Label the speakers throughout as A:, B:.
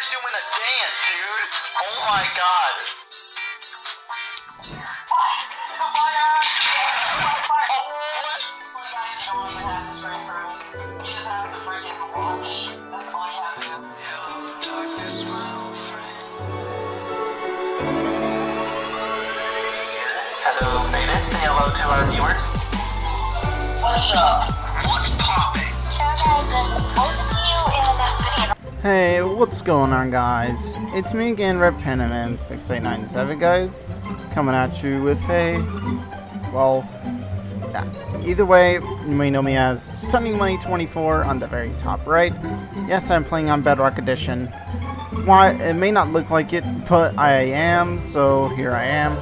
A: Sonic's doing a dance, dude. Oh my god. Guys, you don't even have to spray for me. You just have to friggin' watch. That's why I have to. Hello, Beta. Say hello to our viewers. What's up? What's popping?
B: Hey, what's going on guys? It's me again, Red Pentaman 6897 guys, coming at you with a, well, either way, you may know me as Stunning Money 24 on the very top right. Yes, I'm playing on Bedrock Edition. Why, it may not look like it, but I am, so here I am.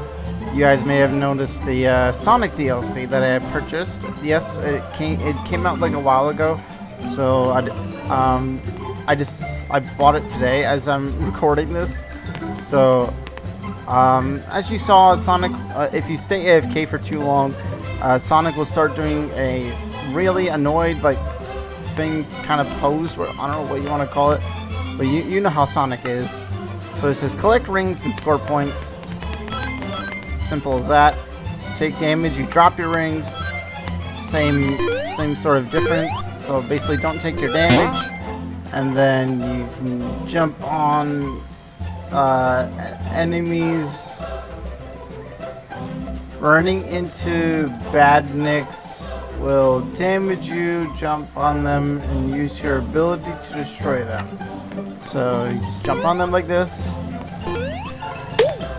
B: You guys may have noticed the uh, Sonic DLC that I purchased. Yes, it came, it came out like a while ago, so I, um, I just I bought it today as I'm recording this. So, um, as you saw, Sonic, uh, if you stay AFK for too long, uh, Sonic will start doing a really annoyed like thing kind of pose where I don't know what you want to call it, but you you know how Sonic is. So it says collect rings and score points. Simple as that. Take damage, you drop your rings. Same same sort of difference. So basically don't take your damage. And then you can jump on uh, enemies running into badniks will damage you, jump on them, and use your ability to destroy them. So you just jump on them like this,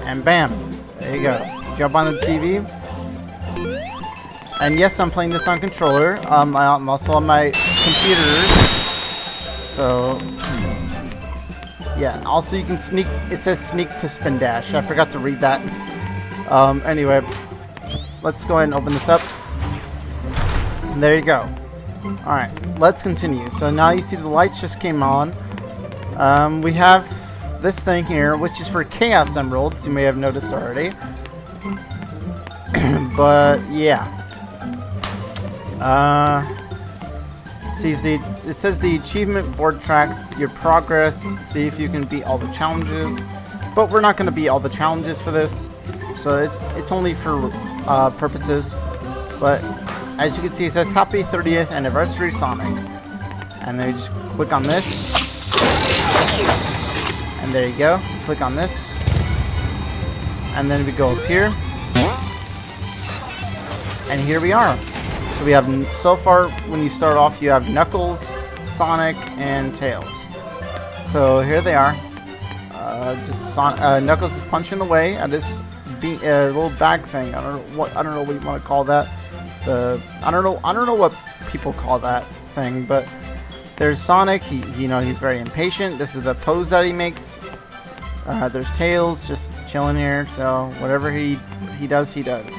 B: and bam, there you go. Jump on the TV. And yes, I'm playing this on controller. Um, I'm also on my computer. So, yeah. Also, you can sneak. It says sneak to spin dash. I forgot to read that. Um, anyway, let's go ahead and open this up. And there you go. Alright, let's continue. So now you see the lights just came on. Um, we have this thing here, which is for Chaos Emeralds. You may have noticed already. but, yeah. Uh, sees the it says the achievement board tracks your progress. See if you can beat all the challenges. But we're not going to beat all the challenges for this, so it's it's only for uh, purposes. But as you can see, it says Happy 30th Anniversary Sonic, and then you just click on this, and there you go. Click on this, and then we go up here, and here we are. So we have, so far, when you start off, you have Knuckles, Sonic, and Tails. So here they are. Uh, just Son uh, Knuckles is punching away at this uh, little bag thing. I don't know what I don't know what you want to call that. The I don't know I don't know what people call that thing, but there's Sonic. He, he you know he's very impatient. This is the pose that he makes. Uh, there's Tails just chilling here. So whatever he he does, he does.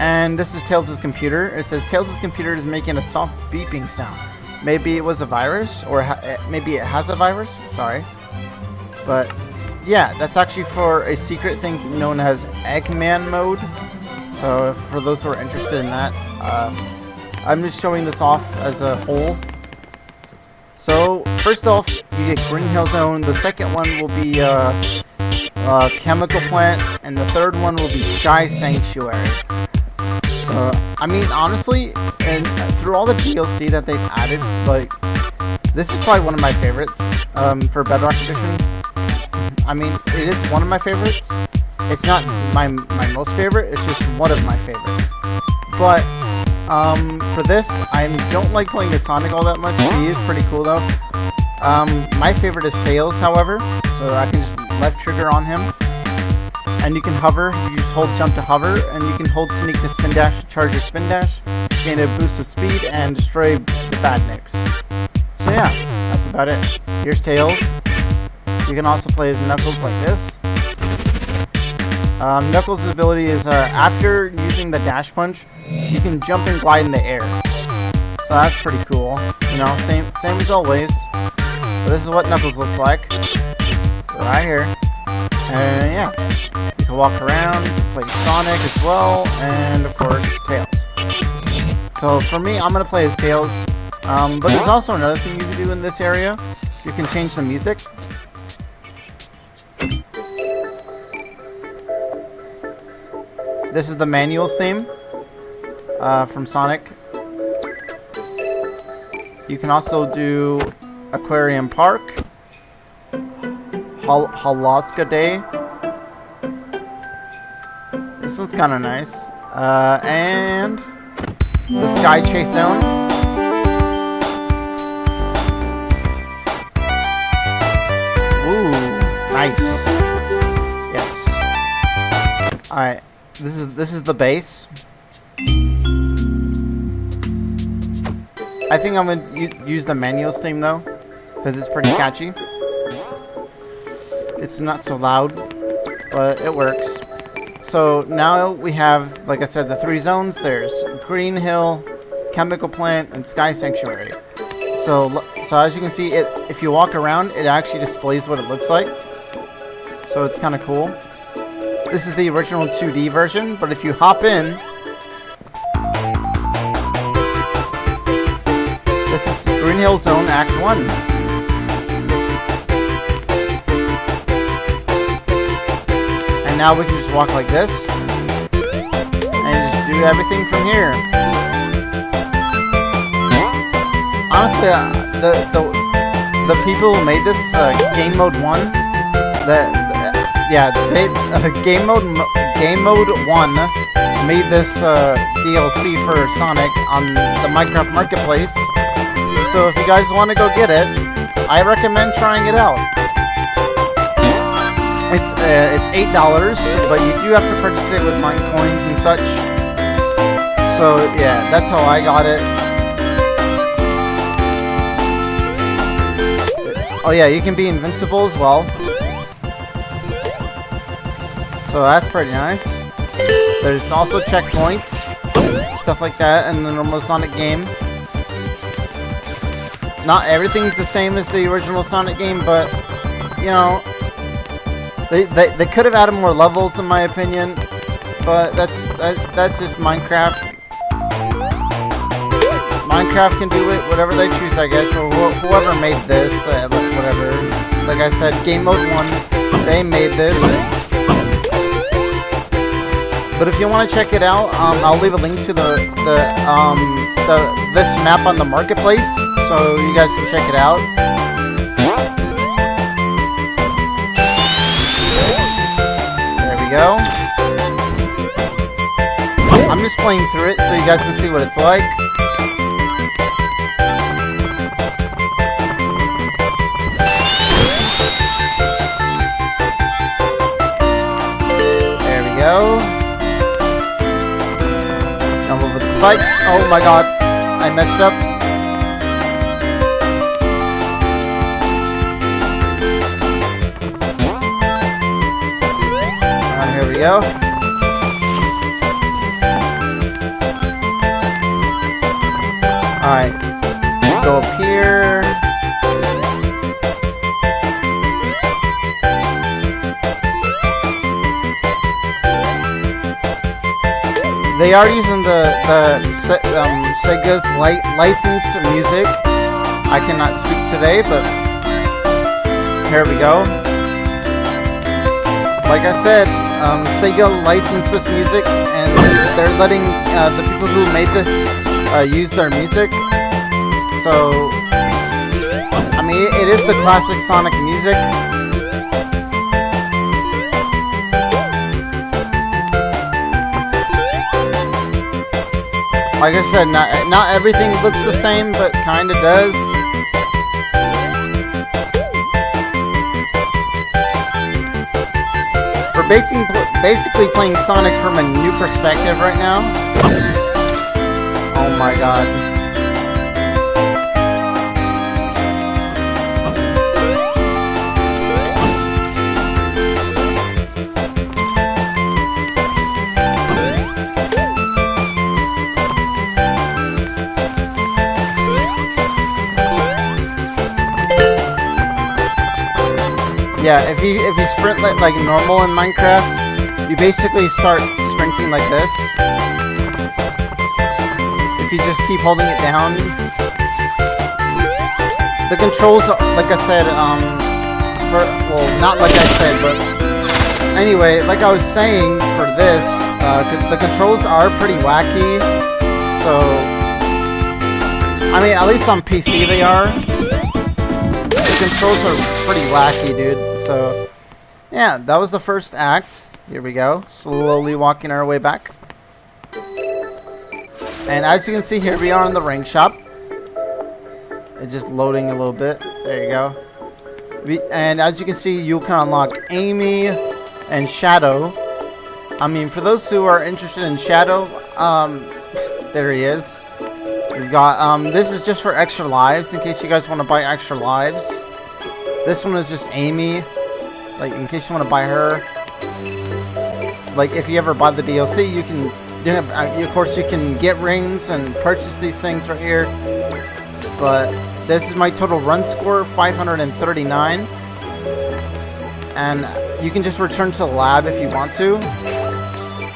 B: And this is Tails' computer. It says Tails' computer is making a soft beeping sound. Maybe it was a virus, or maybe it has a virus. Sorry. But, yeah, that's actually for a secret thing known as Eggman mode. So, for those who are interested in that, uh, I'm just showing this off as a whole. So, first off, you get Green Hill Zone. The second one will be uh, uh, Chemical Plant. And the third one will be Sky Sanctuary. Uh, I mean, honestly, and through all the DLC that they've added, like, this is probably one of my favorites um, for Bedrock Edition. I mean, it is one of my favorites. It's not my, my most favorite, it's just one of my favorites. But, um, for this, I don't like playing as Sonic all that much. He is pretty cool, though. Um, my favorite is Tails, however, so I can just left trigger on him and you can hover. You just hold jump to hover, and you can hold sneak to spin dash to charge your spin dash, gain a boost of speed, and destroy the badniks. So yeah, that's about it. Here's Tails. You can also play as Knuckles like this. Um, Knuckles' ability is uh, after using the dash punch, you can jump and glide in the air. So that's pretty cool. You know, same same as always. But this is what Knuckles looks like. Right here. And yeah, you can walk around, play Sonic as well, and of course, Tails. So for me, I'm going to play as Tails. Um, but there's also another thing you can do in this area. You can change the music. This is the manual theme uh, from Sonic. You can also do Aquarium Park. Hol Holoska Day. This one's kind of nice. Uh, and the Sky Chase Zone. Ooh, nice. Yes. All right. This is this is the base. I think I'm gonna use the manuals theme though, because it's pretty catchy. It's not so loud, but it works. So now we have, like I said, the three zones. There's Green Hill, Chemical Plant, and Sky Sanctuary. So, so as you can see, it if you walk around, it actually displays what it looks like. So it's kind of cool. This is the original 2D version, but if you hop in, this is Green Hill Zone Act 1. Now we can just walk like this, and just do everything from here. Honestly, uh, the, the, the people who made this uh, game mode 1, that yeah, they uh, game mode game mode one made this uh, DLC for Sonic on the Minecraft Marketplace. So if you guys want to go get it, I recommend trying it out. It's uh, it's eight dollars, but you do have to purchase it with mine coins and such. So yeah, that's how I got it. Oh yeah, you can be invincible as well. So that's pretty nice. There's also checkpoints, stuff like that in the normal Sonic game. Not everything's the same as the original Sonic game, but, you know, they, they, they could have added more levels in my opinion, but that's that, that's just Minecraft. Minecraft can do it whatever they choose, I guess, or wh whoever made this, uh, whatever. Like I said, Game Mode 1, they made this. But if you want to check it out, um, I'll leave a link to the the um the this map on the marketplace, so you guys can check it out. Go. I'm just playing through it so you guys can see what it's like. There we go. Jump over the spikes. Oh my god. I messed up. Go. Alright. Go up here. They are using the, the um, Sega's li licensed music. I cannot speak today, but here we go. Like I said, um, Sega licensed this music, and they're letting uh, the people who made this uh, use their music. So, I mean, it is the classic Sonic music. Like I said, not, not everything looks the same, but kinda does. Basically, basically playing Sonic from a new perspective right now. Oh my god. Yeah, if you if you sprint like, like normal in Minecraft, you basically start sprinting like this. If you just keep holding it down. The controls, like I said, um, for, well, not like I said, but anyway, like I was saying for this, uh, the controls are pretty wacky. So, I mean, at least on PC they are. The controls are pretty wacky, dude. So, yeah, that was the first act. Here we go, slowly walking our way back. And as you can see here, we are in the ring shop. It's just loading a little bit. There you go. We, and as you can see, you can unlock Amy and Shadow. I mean, for those who are interested in Shadow, um, there he is. We've got, um, this is just for extra lives, in case you guys want to buy extra lives. This one is just Amy, like, in case you want to buy her. Like, if you ever buy the DLC, you can, you have, uh, of course, you can get rings and purchase these things right here. But this is my total run score, 539. And you can just return to the lab if you want to.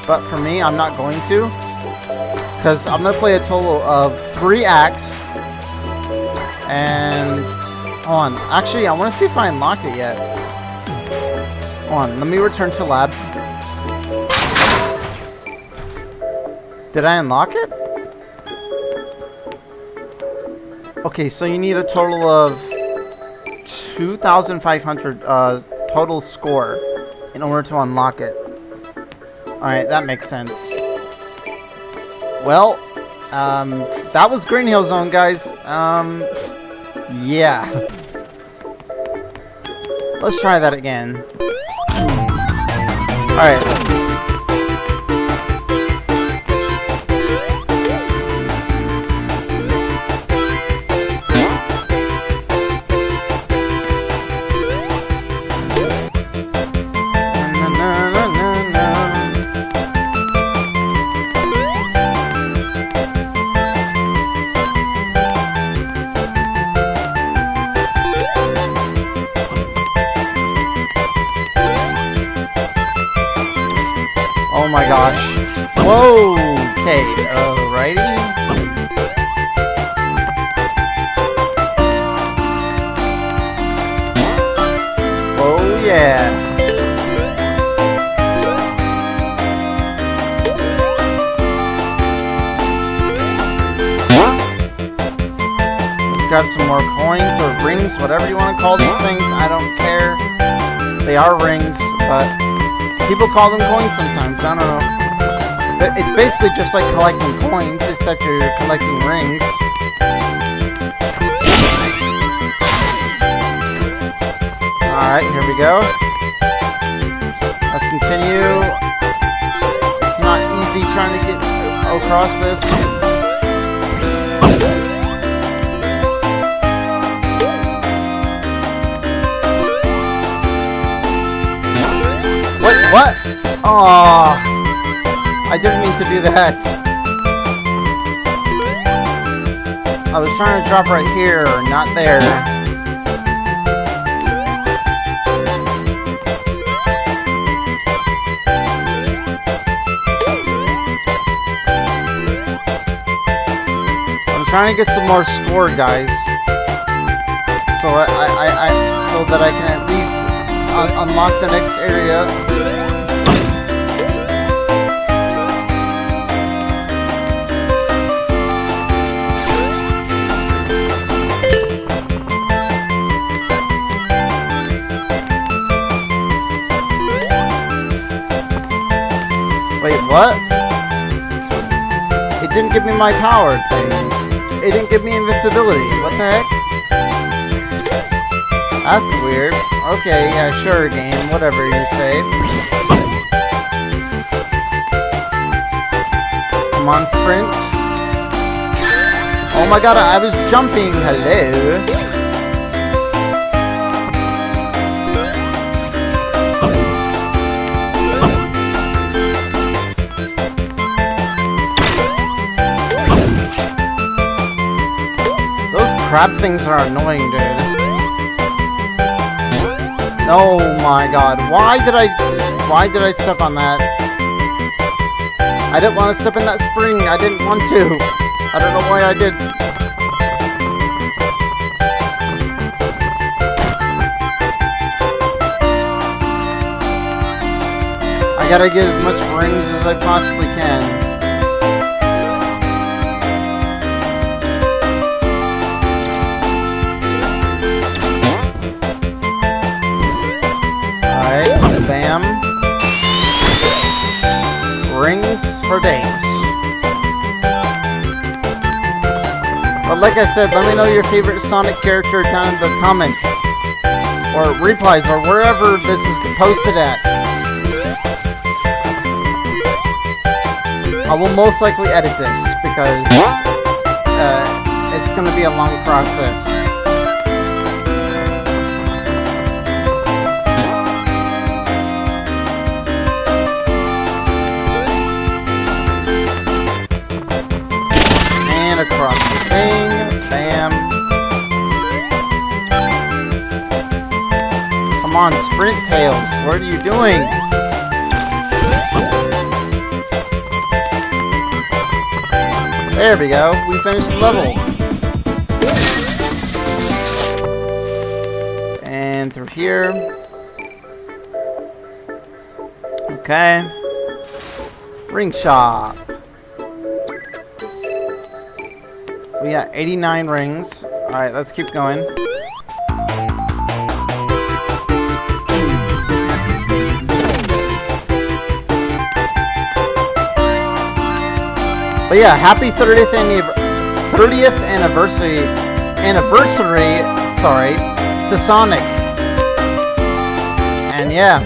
B: But for me, I'm not going to. Because I'm going to play a total of three acts. And... Hold on. Actually, I want to see if I unlocked it yet. On. Let me return to lab. Did I unlock it? Okay, so you need a total of 2,500 uh, total score in order to unlock it. Alright, that makes sense. Well, um, that was Green Hill Zone, guys. Um, yeah. Let's try that again. Alright. Gosh. Whoa. Okay. Alrighty. Oh yeah. Let's grab some more coins or rings, whatever you want to call these things. I don't care. They are rings, but people call them coins sometimes. I don't know. But It's basically just like collecting coins, except you're collecting rings. Alright, here we go. Let's continue. It's not easy trying to get across this. What? Oh, I didn't mean to do that. I was trying to drop right here, not there. I'm trying to get some more score, guys. So I, I, I, I so that I can at least un unlock the next area. What? It didn't give me my power thing. It didn't give me invincibility. What the heck? That's weird. Okay, yeah, sure, game. Whatever you say. Come on, sprint. Oh my god, I was jumping. Hello. Crab things are annoying, dude. Oh my god. Why did I... Why did I step on that? I didn't want to step in that spring. I didn't want to. I don't know why I did. I gotta get as much rings as I possibly can. Like I said, let me know your favorite Sonic character down in the comments. Or replies, or wherever this is posted at. I will most likely edit this, because uh, it's going to be a long process. On, Sprint Tails. What are you doing? There we go. We finished the level. And through here. Okay. Ring shop. We got 89 rings. Alright, let's keep going. But yeah, happy 30th, anniv 30th anniversary, anniversary, sorry, to Sonic. And yeah,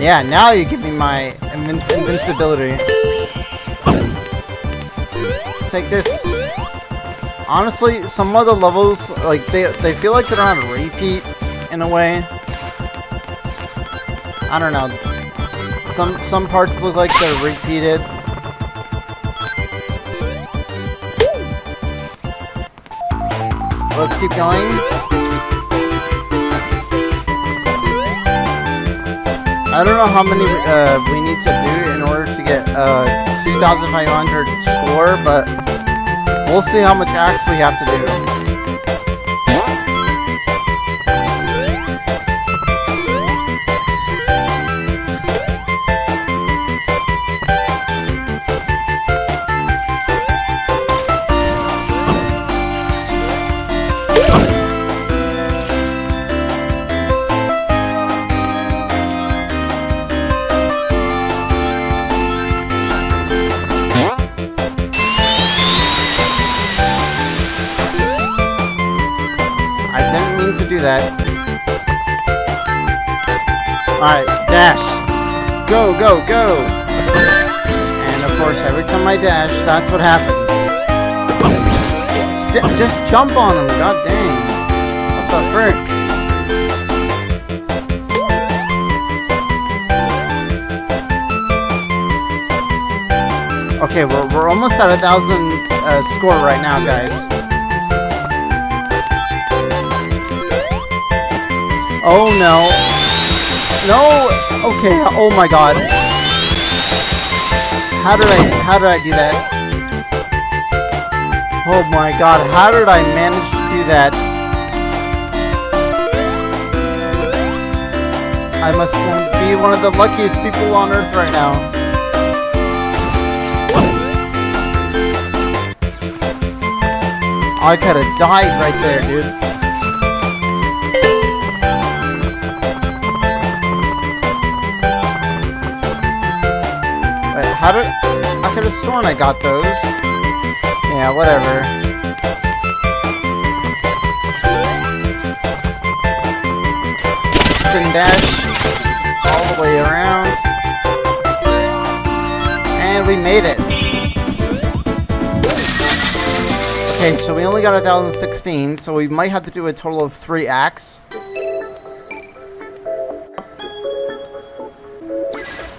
B: yeah, now you give me my invin invincibility. Take this. Honestly, some of the levels, like, they, they feel like they're on a repeat, in a way. I don't know. Some, some parts look like they're repeated. Let's keep going. I don't know how many uh, we need to do in order to get uh, 2,500 score, but we'll see how much acts we have to do. That. Alright, dash. Go, go, go! And of course, every time I dash, that's what happens. St just jump on him, god dang. What the frick? Okay, we're, we're almost at a thousand uh, score right now, guys. Oh no. No! Okay, oh my god. How did I, how did I do that? Oh my god, how did I manage to do that? I must be one of the luckiest people on earth right now. I could have died right there, dude. How did... I could have sworn I got those. Yeah, whatever. Spin dash all the way around. And we made it. Okay, so we only got 1,016, so we might have to do a total of three acts.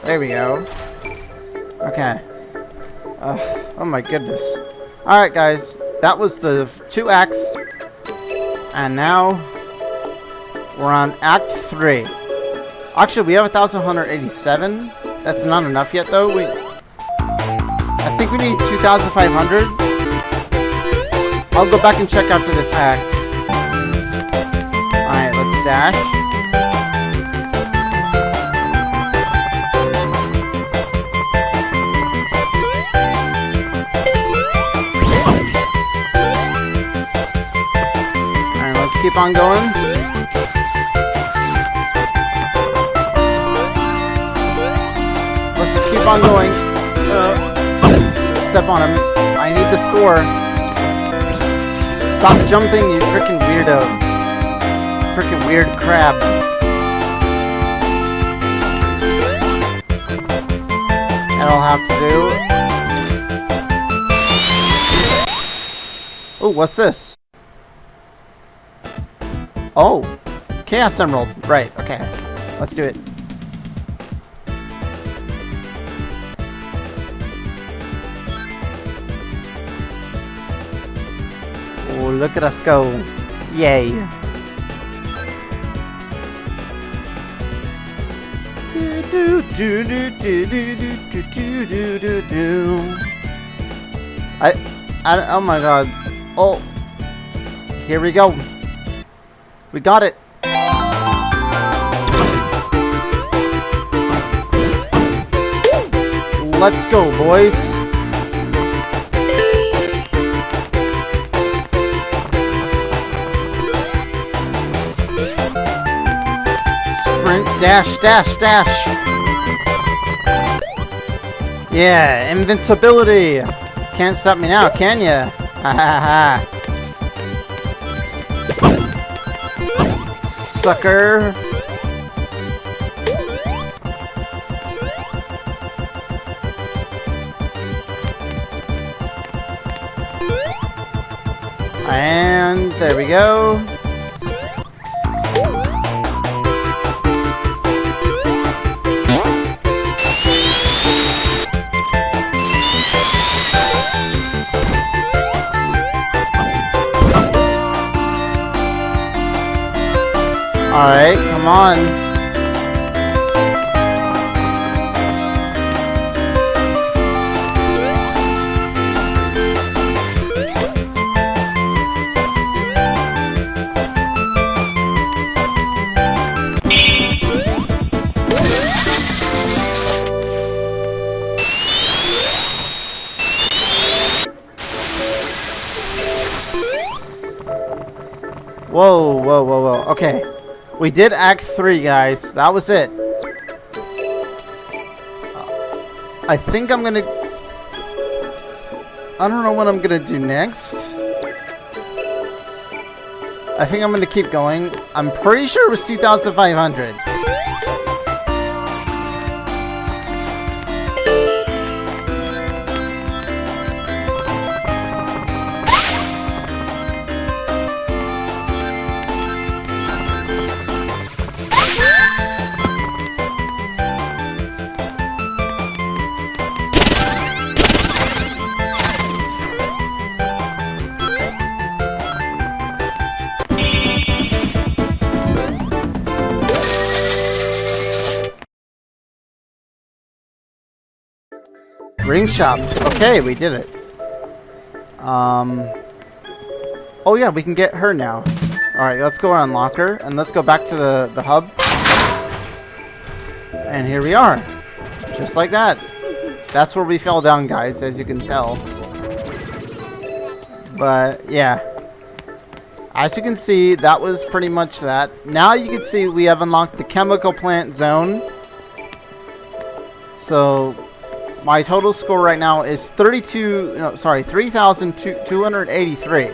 B: There we go. Okay. Uh, oh my goodness. Alright guys, that was the two acts. And now, we're on Act 3. Actually, we have 1,187. That's not enough yet though. We, I think we need 2,500. I'll go back and check after this act. Alright, let's dash. Keep on going. Let's just keep on going. Uh, step on him. I need the score. Stop jumping, you freaking weirdo. Freaking weird crab. That'll have to do. Oh, what's this? Oh, Chaos Emerald. Right, okay. Let's do it. Oh, look at us go. Yay. Do, do, do, do, do, do, do, do, do, do. I, I, oh my god. Oh. Here we go. We got it. Let's go, boys. Sprint, dash, dash, dash. Yeah, invincibility. Can't stop me now, can ya? Ha ha ha. Sucker. And there we go. Alright, come on. Whoa, whoa, whoa, whoa. Okay. We did Act 3, guys. That was it. Uh, I think I'm gonna... I don't know what I'm gonna do next. I think I'm gonna keep going. I'm pretty sure it was 2,500. Shop. Okay, we did it. Um. Oh yeah, we can get her now. All right, let's go unlock her, and let's go back to the the hub. And here we are, just like that. That's where we fell down, guys, as you can tell. But yeah, as you can see, that was pretty much that. Now you can see we have unlocked the chemical plant zone. So my total score right now is 32, no, sorry, 3,283,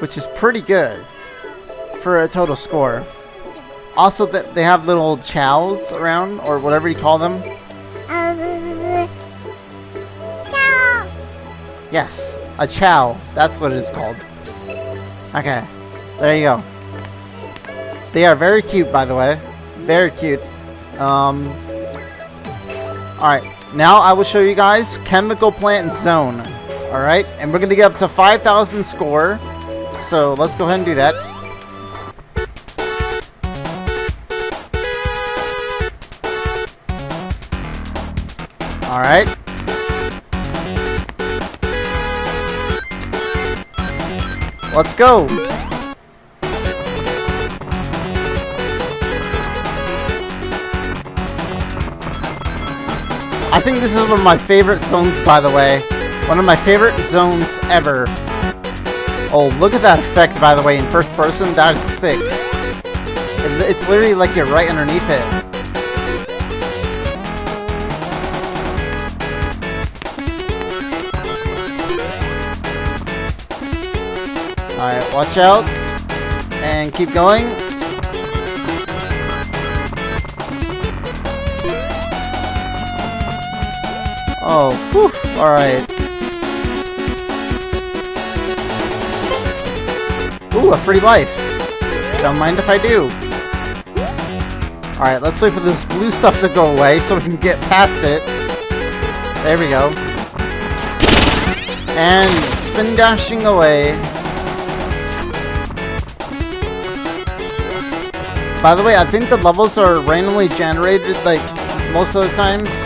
B: which is pretty good for a total score. Also, that they have little chows around, or whatever you call them.
C: Chao.
B: Yes, a Chao. That's what it is called. Okay, there you go. They are very cute, by the way. Very cute. Um, Alright, now I will show you guys Chemical Plant Zone. Alright, and we're going to get up to 5,000 score. So let's go ahead and do that. Alright. Let's go. I think this is one of my favorite zones, by the way. One of my favorite zones ever. Oh, look at that effect, by the way, in first person. That is sick. It- It's literally like you're right underneath it. Alright, watch out. And keep going. Oh, whew. Alright. Ooh, a free life. Don't mind if I do. Alright, let's wait for this blue stuff to go away so we can get past it. There we go. And spin dashing away. By the way, I think the levels are randomly generated like most of the times.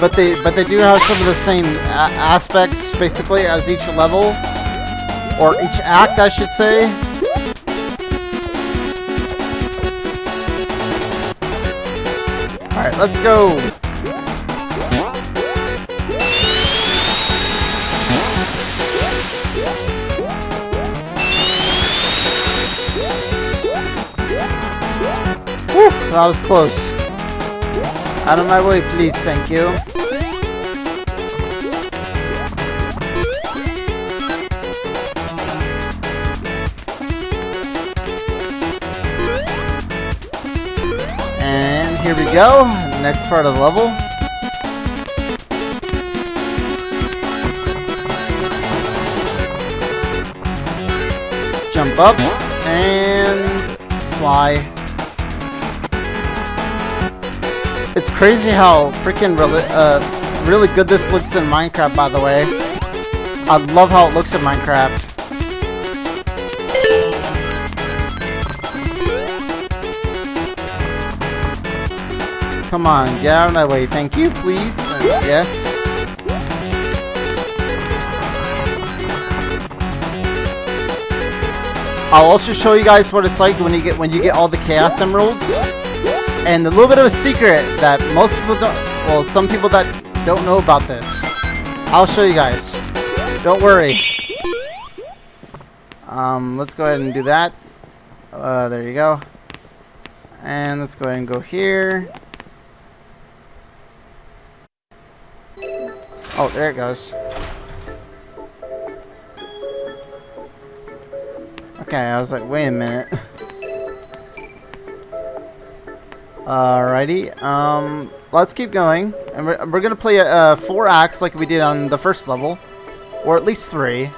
B: But they but they do have some of the same uh, aspects basically as each level or each act, I should say. Alright, let's go. Whew, that was close. Out of my way, please, thank you. Here we go, next part of the level. Jump up and fly. It's crazy how freaking really, uh, really good this looks in Minecraft, by the way. I love how it looks in Minecraft. Come on, get out of my way. Thank you, please. Yes. I'll also show you guys what it's like when you get when you get all the Chaos Emeralds. And a little bit of a secret that most people don't, well, some people that don't know about this. I'll show you guys. Don't worry. Um, let's go ahead and do that. Uh, there you go. And let's go ahead and go here. Oh, there it goes. Okay, I was like, wait a minute. Alrighty, um, let's keep going. And we're, we're gonna play uh, four acts like we did on the first level. Or at least three.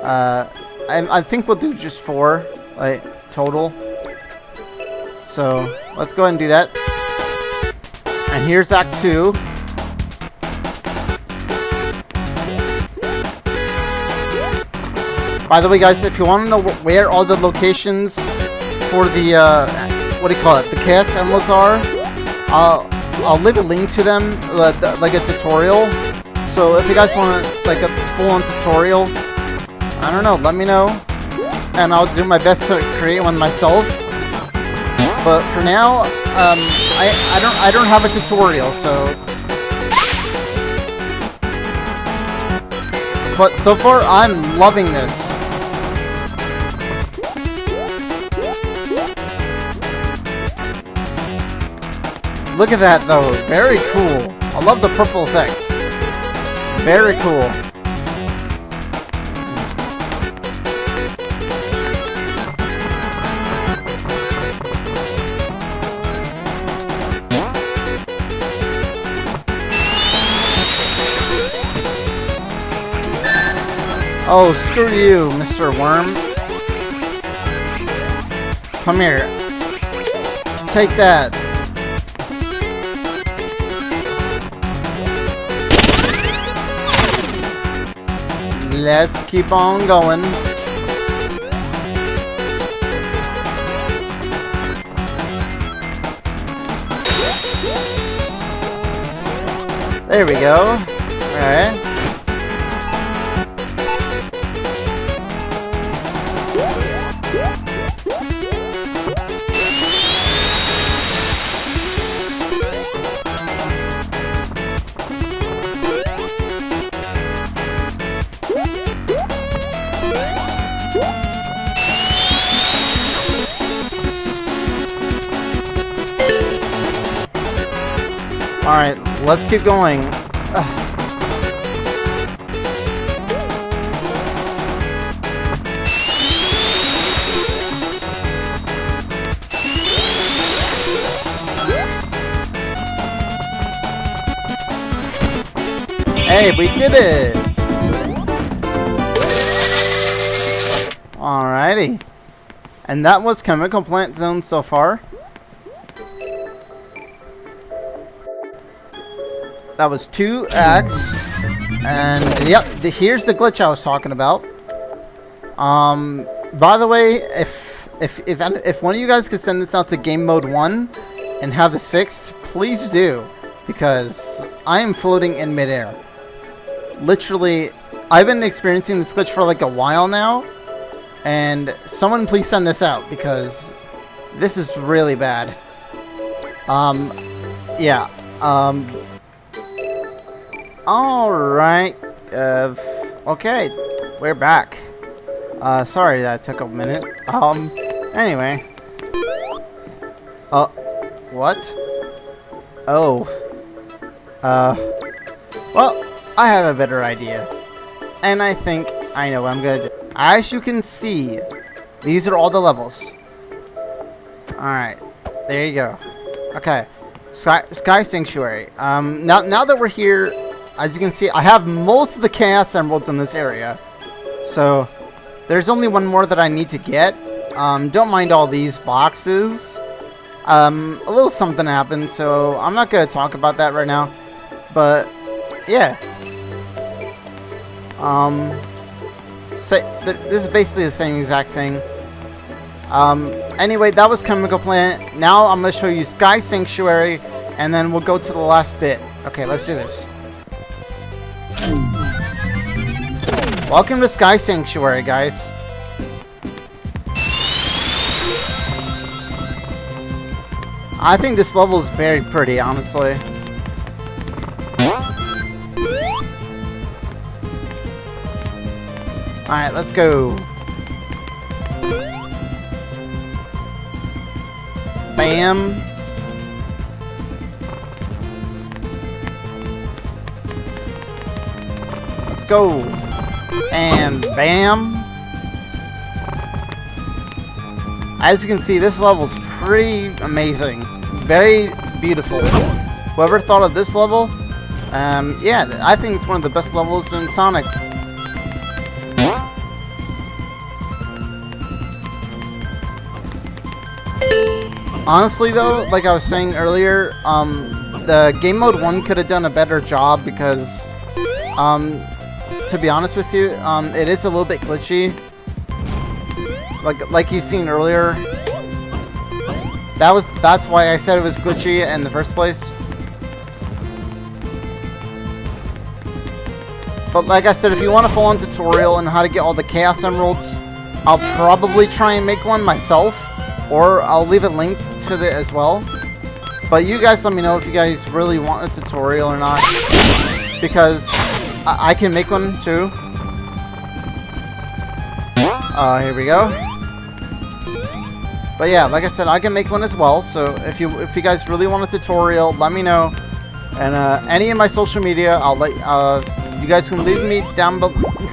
B: Uh, I, I think we'll do just four, like, total. So, let's go ahead and do that. And here's Act 2. By the way, guys, if you want to know where all the locations for the, uh, what do you call it, the Chaos Emeralds are, I'll, I'll leave a link to them, uh, like a tutorial. So if you guys want like a full-on tutorial, I don't know, let me know. And I'll do my best to create one myself. But for now, um, I, I don't I don't have a tutorial, so But so far, I'm loving this. Look at that, though. Very cool. I love the purple effect. Very cool. Oh, screw you, Mr. Worm. Come here. Take that. Let's keep on going. There we go. Alright. Let's keep going. Hey, we did it! Alrighty. And that was Chemical Plant Zone so far. That was 2x. And yep, the, here's the glitch I was talking about. Um, by the way, if if if if one of you guys could send this out to game mode 1 and have this fixed, please do because I am floating in midair. Literally, I've been experiencing this glitch for like a while now, and someone please send this out because this is really bad. Um, yeah. Um, Alright. Uh, okay. We're back. Uh, sorry that took a minute. Um, anyway. Uh, what? Oh. Uh, well, I have a better idea. And I think I know what I'm gonna do. As you can see, these are all the levels. Alright. There you go. Okay. Sky, Sky Sanctuary. Um, now, now that we're here, as you can see, I have most of the Chaos Emeralds in this area. So, there's only one more that I need to get. Um, don't mind all these boxes. Um, a little something happened, so I'm not going to talk about that right now. But, yeah. Um, say, th this is basically the same exact thing. Um, anyway, that was Chemical Plant. Now I'm going to show you Sky Sanctuary, and then we'll go to the last bit. Okay, let's do this. Welcome to Sky Sanctuary, guys. I think this level is very pretty, honestly. Alright, let's go. Bam. Let's go. And bam. As you can see, this level's pretty amazing. Very beautiful. Whoever thought of this level, um, yeah, I think it's one of the best levels in Sonic. Honestly though, like I was saying earlier, um, the game mode 1 could have done a better job because, um, to be honest with you, um, it is a little bit glitchy. Like, like you've seen earlier. That was, that's why I said it was glitchy in the first place. But like I said, if you want a full-on tutorial on how to get all the Chaos Emeralds, I'll probably try and make one myself. Or I'll leave a link to it as well. But you guys let me know if you guys really want a tutorial or not. Because I, I can make one too. Uh, here we go. But yeah, like I said, I can make one as well. So if you if you guys really want a tutorial, let me know. And uh, any of my social media, I'll let uh, you guys can leave me down,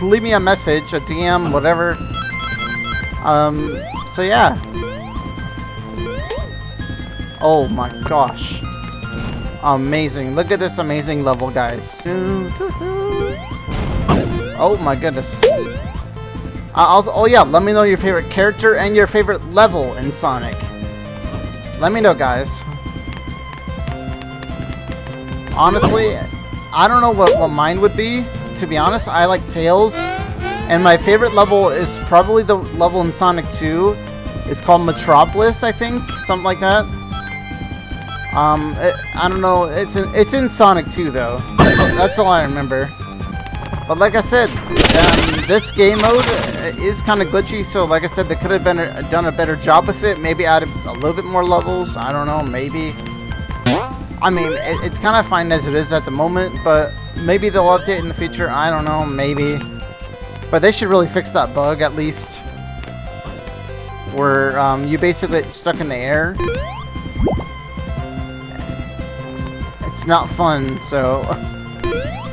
B: leave me a message, a DM, whatever. Um, so yeah. Oh my gosh. Amazing. Look at this amazing level, guys. Oh my goodness. Uh, also, oh yeah, let me know your favorite character and your favorite level in Sonic. Let me know, guys. Honestly, I don't know what, what mine would be. To be honest, I like Tails. And my favorite level is probably the level in Sonic 2. It's called Metropolis, I think. Something like that. Um, it, I don't know. It's in, it's in Sonic 2, though. That's, that's all I remember. But like I said, um, this game mode is kind of glitchy, so like I said, they could have been a, done a better job with it. Maybe added a little bit more levels. I don't know, maybe. I mean, it, it's kind of fine as it is at the moment, but maybe they'll update in the future. I don't know, maybe. But they should really fix that bug, at least. Where um, you basically stuck in the air. It's not fun, so...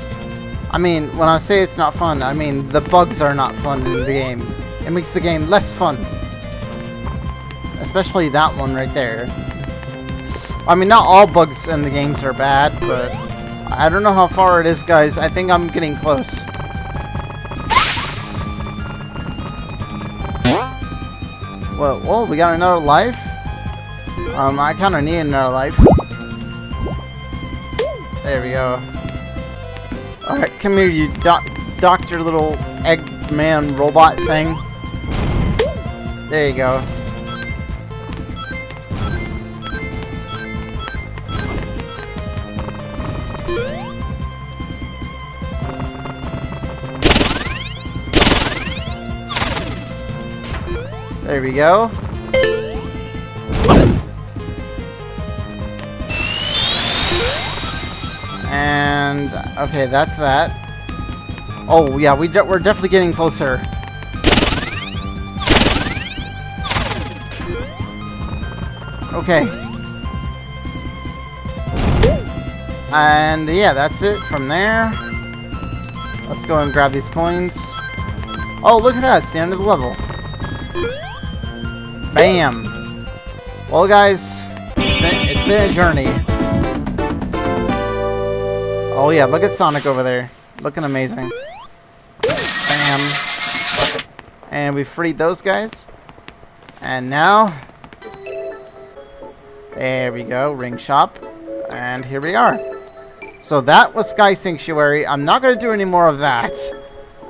B: I mean, when I say it's not fun, I mean the bugs are not fun in the game. It makes the game less fun. Especially that one right there. I mean, not all bugs in the games are bad, but... I don't know how far it is, guys. I think I'm getting close. Well, well, we got another life? Um, I kind of need another life. There we go. Alright, come here, you doc doctor little Eggman robot thing. There you go. There we go. And, okay, that's that. Oh, yeah, we de we're definitely getting closer. Okay. And, yeah, that's it from there. Let's go and grab these coins. Oh, look at that. It's the end of the level. Bam! Well, guys, it's been, it's been a journey. Oh, yeah, look at Sonic over there. Looking amazing. Bam. And we freed those guys. And now... There we go, ring shop. And here we are. So that was Sky Sanctuary. I'm not going to do any more of that.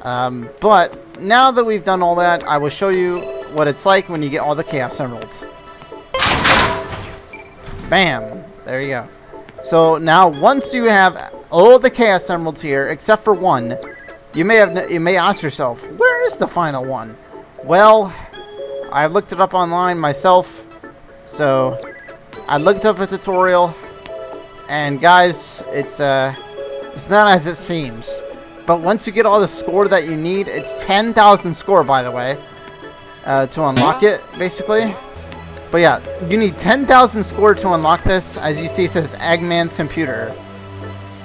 B: Um, but now that we've done all that, I will show you what it's like when you get all the Chaos Emeralds. Bam! There you go. So now, once you have all the Chaos Emeralds here, except for one, you may have you may ask yourself, where is the final one? Well, I looked it up online myself, so I looked up a tutorial, and guys, it's uh, it's not as it seems. But once you get all the score that you need, it's 10,000 score, by the way uh, to unlock it, basically. But yeah, you need 10,000 score to unlock this. As you see, it says Eggman's computer.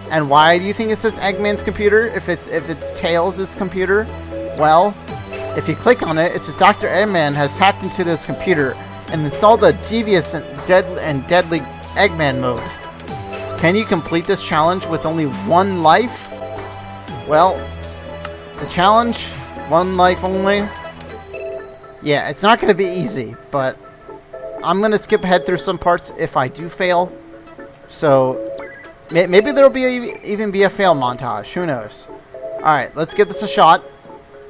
B: And why do you think it says Eggman's computer if it's if it's Tails' computer? Well, if you click on it, it says Dr. Eggman has hacked into this computer and installed the devious and, dead and deadly Eggman mode. Can you complete this challenge with only one life? Well, the challenge, one life only, yeah, it's not going to be easy, but I'm going to skip ahead through some parts if I do fail. So, maybe there'll be a, even be a fail montage. Who knows? Alright, let's give this a shot.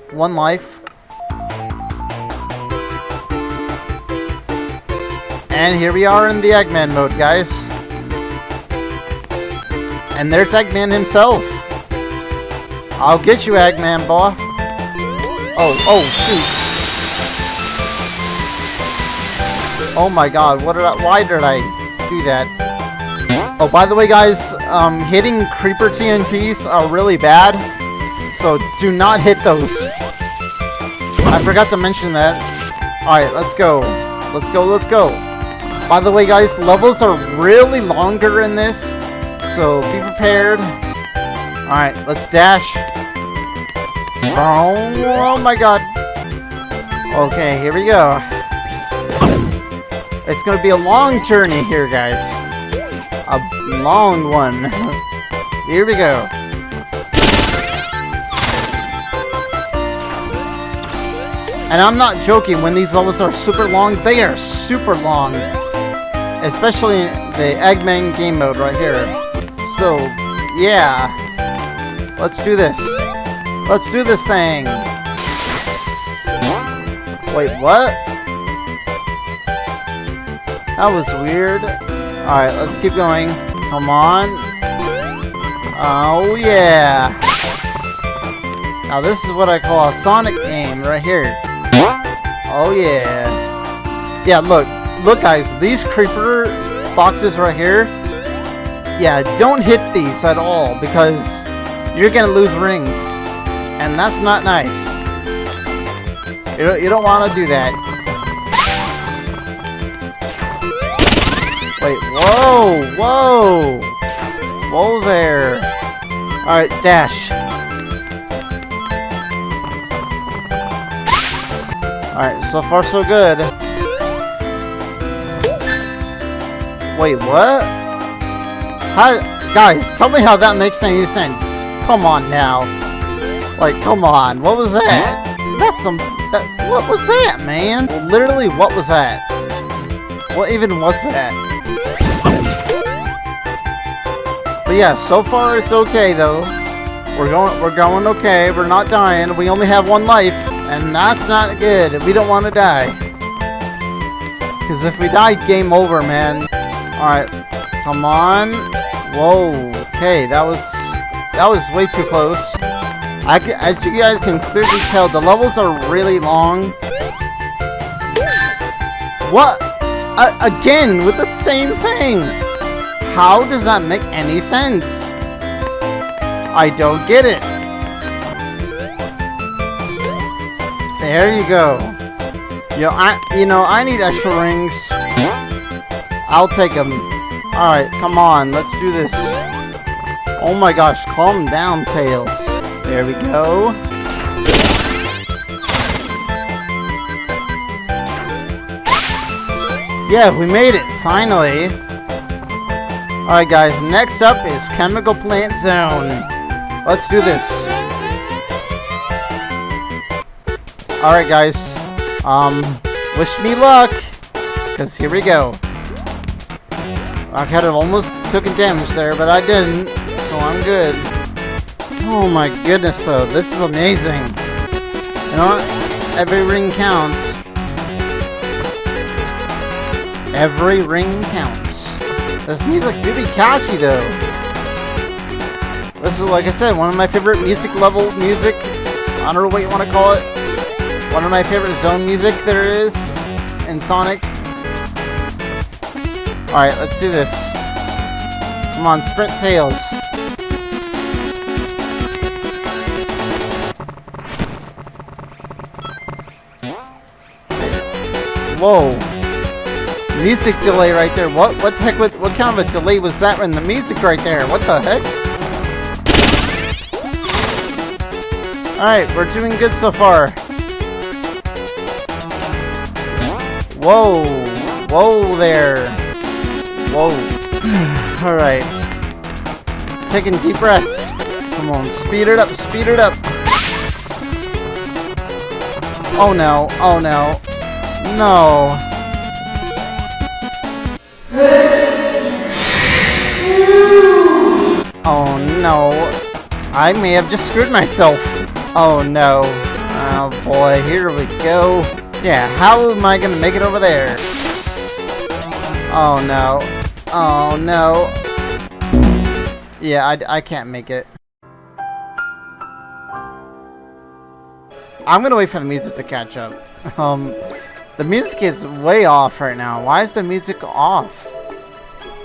B: One life. And here we are in the Eggman mode, guys. And there's Eggman himself. I'll get you, Eggman, boy. Oh, oh, shoot. Oh my god, what did I, why did I do that? Oh, by the way, guys, um, hitting creeper TNTs are really bad, so do not hit those. I forgot to mention that. Alright, let's go. Let's go, let's go. By the way, guys, levels are really longer in this, so be prepared. Alright, let's dash. Oh, oh my god. Okay, here we go. It's to be a long journey here, guys. A long one. here we go. And I'm not joking, when these levels are super long, they are super long. Especially the Eggman game mode right here. So, yeah. Let's do this. Let's do this thing. Wait, what? That was weird. Alright, let's keep going. Come on. Oh, yeah. Now, this is what I call a Sonic game right here. Oh, yeah. Yeah, look. Look, guys. These creeper boxes right here. Yeah, don't hit these at all because you're going to lose rings. And that's not nice. You don't, you don't want to do that. Whoa, whoa! Whoa there. Alright, dash. Alright, so far so good. Wait, what? How, guys, tell me how that makes any sense. Come on now. Like, come on, what was that? That's some, that, what was that, man? Literally, what was that? What even was that? But yeah, so far it's okay though. We're going we're going okay. We're not dying. We only have one life, and that's not good. We don't want to die. Cause if we die, game over, man. Alright. Come on. Whoa. Okay, that was that was way too close. I as you guys can clearly tell, the levels are really long. What? Uh, again, with the same thing. How does that make any sense? I don't get it. There you go. Yo, I, you know, I need extra rings. I'll take them. Alright, come on, let's do this. Oh my gosh, calm down, Tails. There we go. Yeah, we made it, finally. Alright guys, next up is Chemical Plant Zone. Let's do this. Alright guys, um, wish me luck, because here we go. I kind of almost took a damage there, but I didn't, so I'm good. Oh my goodness though, this is amazing. You know what? Every ring counts. Every ring counts. This music do be catchy though. This is, like I said, one of my favorite music level music. I don't know what you want to call it. One of my favorite zone music there is in Sonic. Alright, let's do this. Come on, sprint Tails. Whoa. Music delay right there. What what the heck what, what kind of a delay was that in the music right there? What the heck? Alright, we're doing good so far. Whoa. Whoa there. Whoa. Alright. Taking deep breaths. Come on, speed it up, speed it up. Oh no, oh no. No. Oh no. I may have just screwed myself. Oh no. Oh boy, here we go. Yeah, how am I gonna make it over there? Oh no. Oh no. Yeah, I, I can't make it. I'm gonna wait for the music to catch up. Um, the music is way off right now. Why is the music off?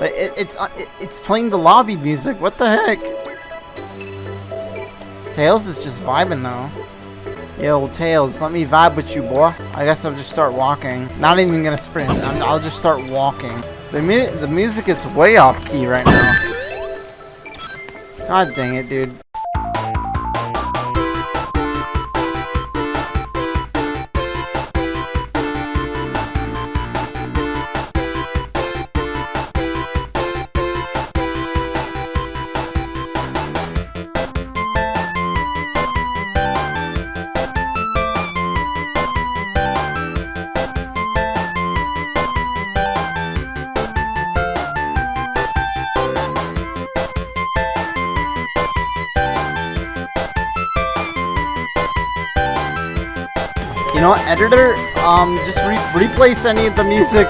B: Like, it, it's uh, it, it's playing the lobby music. What the heck? Tails is just vibing though. Yo, Tails, let me vibe with you, boy. I guess I'll just start walking. Not even gonna sprint. I'm, I'll just start walking. The mu the music is way off key right now. God dang it, dude. Re replace any of the music.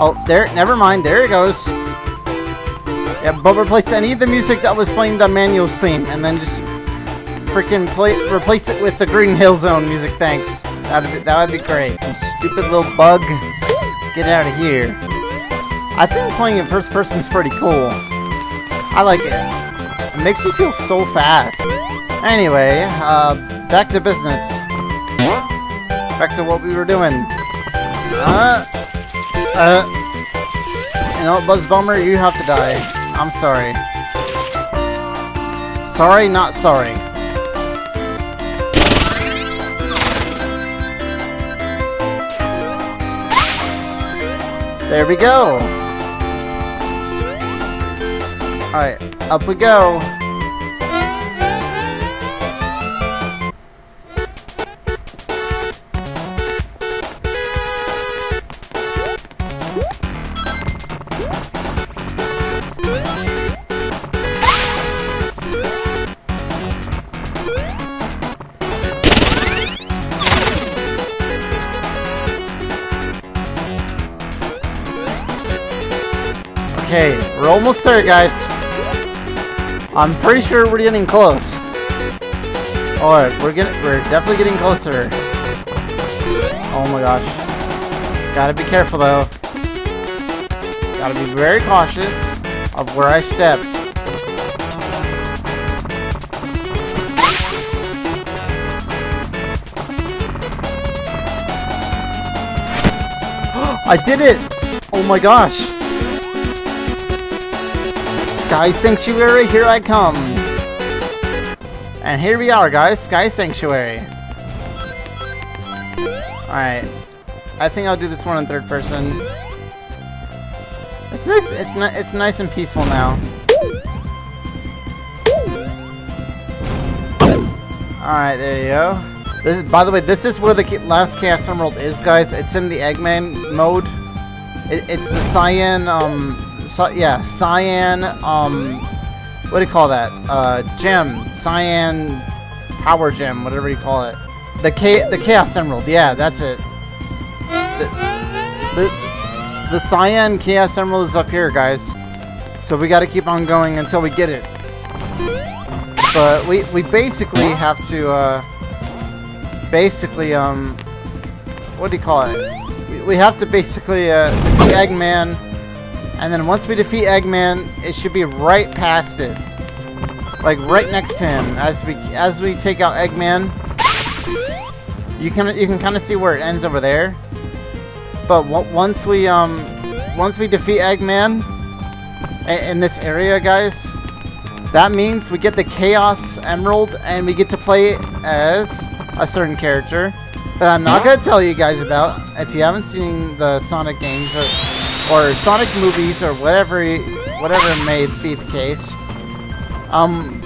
B: Oh, there. Never mind. There it goes. Yeah, but replace any of the music that was playing the manuals theme, and then just freaking play replace it with the Green Hill Zone music. Thanks. That'd be, that would be great. Stupid little bug. Get out of here. I think playing in first person is pretty cool. I like it. It makes you feel so fast. Anyway, uh, back to business. Back to what we were doing. Uh, uh, you know, Buzz Bomber, you have to die. I'm sorry. Sorry, not sorry. There we go. Alright, up we go. There, guys. I'm pretty sure we're getting close. Alright, we're getting we're definitely getting closer. Oh my gosh. Gotta be careful though. Gotta be very cautious of where I step. I did it! Oh my gosh! Sky Sanctuary, here I come! And here we are, guys, Sky Sanctuary. Alright. I think I'll do this one in third person. It's nice, it's, ni it's nice and peaceful now. Alright, there you go. This is, by the way, this is where the last Chaos Emerald is, guys. It's in the Eggman mode. It, it's the Cyan, um, so, yeah, Cyan, um, what do you call that? Uh, gem, Cyan Power Gem, whatever you call it. The Cha- the Chaos Emerald, yeah, that's it. The, the, the Cyan Chaos Emerald is up here, guys. So we gotta keep on going until we get it. But we, we basically have to, uh, basically, um, what do you call it? We, we have to basically, uh, Eggman. And then once we defeat Eggman, it should be right past it. Like right next to him. As we, as we take out Eggman, you can, you can kind of see where it ends over there. But once we, um, once we defeat Eggman in, this area, guys, that means we get the Chaos Emerald and we get to play as a certain character that I'm not going to tell you guys about if you haven't seen the Sonic games or, Sonic movies or whatever whatever may be the case. Um,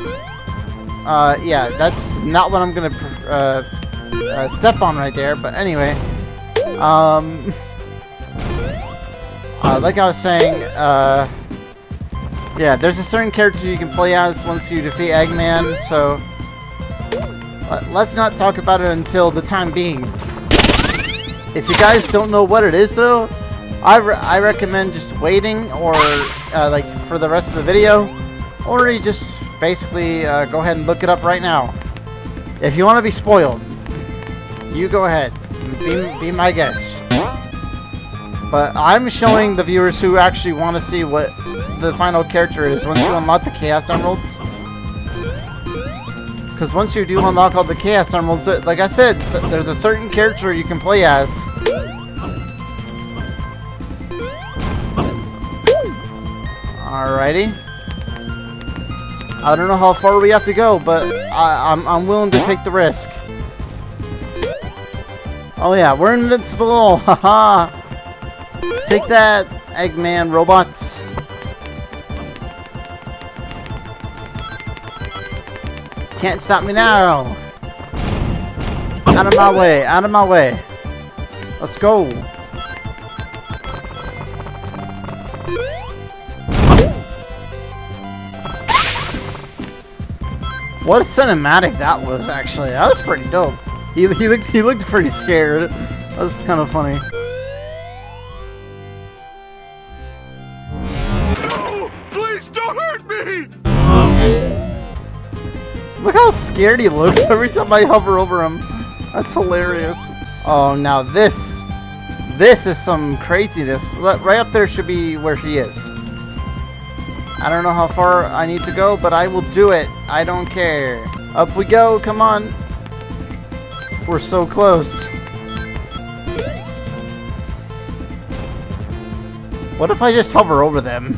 B: uh, yeah, that's not what I'm to uh, uh, step on right there, but anyway. Um, uh, like I was saying, uh, yeah, there's a certain character you can play as once you defeat Eggman, so let's not talk about it until the time being. If you guys don't know what it is, though, I, re I recommend just waiting or uh, like for the rest of the video, or you just basically uh, go ahead and look it up right now. If you want to be spoiled, you go ahead, be, be my guest. But I'm showing the viewers who actually want to see what the final character is once you unlock the Chaos Emeralds. Because once you do unlock all the Chaos Emeralds, uh, like I said, there's a certain character you can play as. Alrighty. I don't know how far we have to go, but I, I'm, I'm willing to take the risk. Oh yeah, we're invincible! Haha! Take that, Eggman robots. Can't stop me now. Out of my way, out of my way. Let's go. What a cinematic that was, actually. That was pretty dope. He, he looked he looked pretty scared. That was kind of funny.
D: No! Please don't hurt me!
B: Look how scared he looks every time I hover over him. That's hilarious. Oh, now this, this is some craziness. Right up there should be where he is. I don't know how far I need to go, but I will do it. I don't care. Up we go. Come on. We're so close. What if I just hover over them?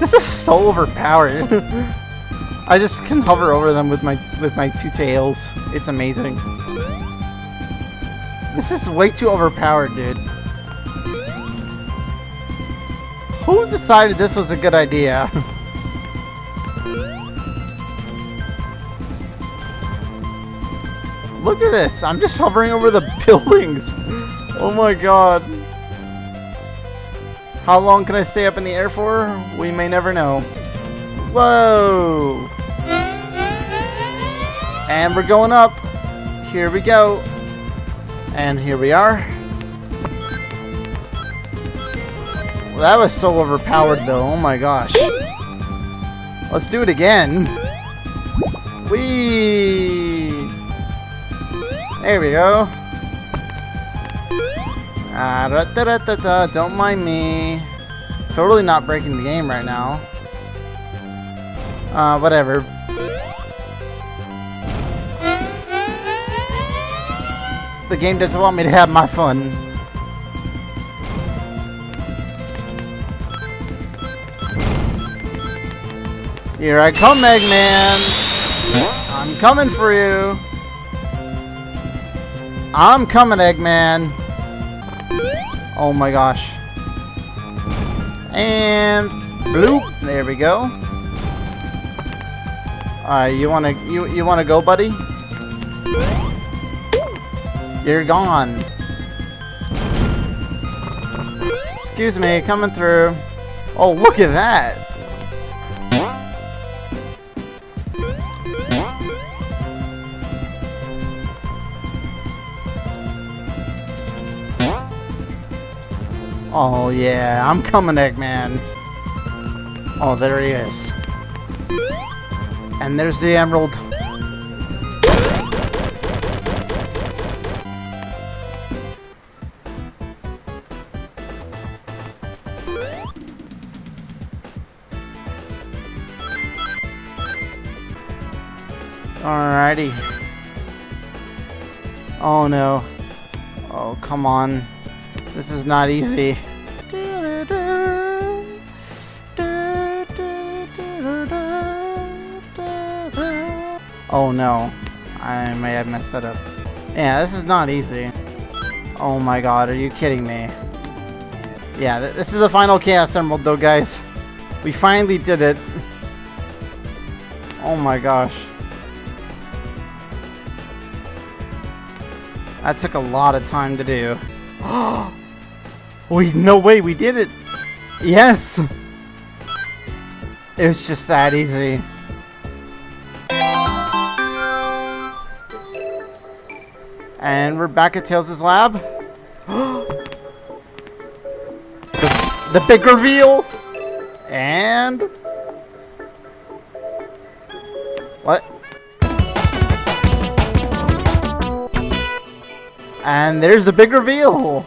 B: This is so overpowered. I just can hover over them with my with my two tails. It's amazing. This is way too overpowered, dude. Who decided this was a good idea? Look at this. I'm just hovering over the buildings. Oh my god. How long can I stay up in the air for? We may never know. Whoa! And we're going up. Here we go. And here we are. That was so overpowered though. Oh my gosh. Let's do it again. Whee! There we go. Ah, da, da, da, da, da. Don't mind me. Totally not breaking the game right now. Uh, whatever. The game doesn't want me to have my fun. Here I come, Eggman! I'm coming for you! I'm coming, Eggman! Oh my gosh. And bloop! There we go. Alright, you wanna you you wanna go, buddy? You're gone. Excuse me, coming through. Oh, look at that! Oh yeah, I'm coming, Eggman. Oh, there he is. And there's the emerald. Alrighty. Oh no. Oh, come on. This is not easy. Oh no. I may have messed that up. Yeah, this is not easy. Oh my god, are you kidding me? Yeah, th this is the final Chaos Emerald though, guys. We finally did it. Oh my gosh. That took a lot of time to do. Oh, Wait, no way, we did it! Yes! It was just that easy. And we're back at Tails' lab. the, the big reveal! And... What? And there's the big reveal!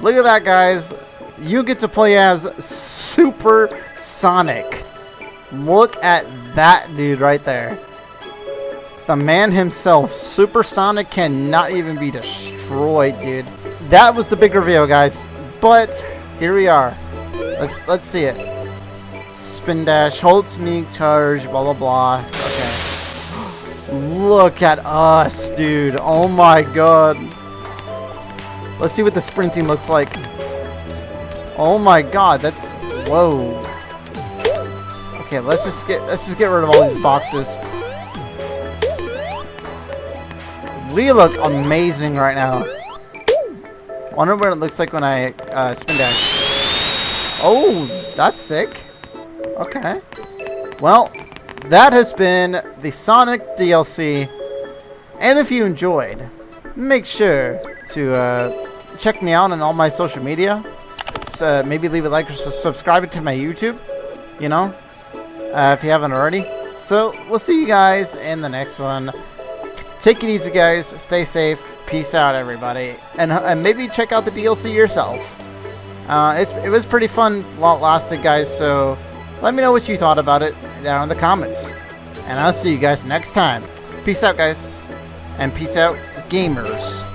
B: Look at that, guys. You get to play as Super Sonic. Look at that dude right there. The man himself, Super Sonic, cannot even be destroyed, dude. That was the big reveal, guys. But here we are. Let's let's see it. Spin dash, hold sneak, charge, blah blah blah. Okay. Look at us, dude. Oh my god. Let's see what the sprinting looks like. Oh my god, that's whoa. Okay, let's just get let's just get rid of all these boxes. We look amazing right now. Wonder what it looks like when I uh, spin dash. Oh, that's sick. Okay. Well, that has been the Sonic DLC. And if you enjoyed, make sure to uh, check me out on all my social media. So uh, maybe leave a like or subscribe to my YouTube. You know, uh, if you haven't already. So we'll see you guys in the next one. Take it easy, guys. Stay safe. Peace out, everybody. And, uh, and maybe check out the DLC yourself. Uh, it was pretty fun while it lasted, guys. So let me know what you thought about it down in the comments. And I'll see you guys next time. Peace out, guys. And peace out, gamers.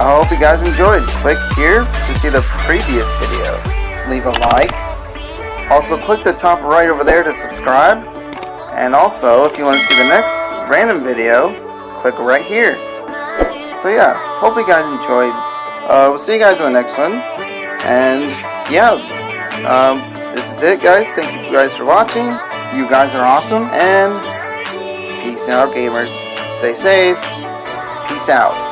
E: I hope you guys enjoyed. Click here to see the previous video. Leave a like,
B: Also, click the top right over there to subscribe. And also, if you want to see the next random video, click right here. So yeah, hope you guys enjoyed. Uh, we'll see you guys in the next one. And yeah, um, this is it, guys. Thank you guys for watching. You guys are awesome. And peace out, gamers. Stay safe. Peace out.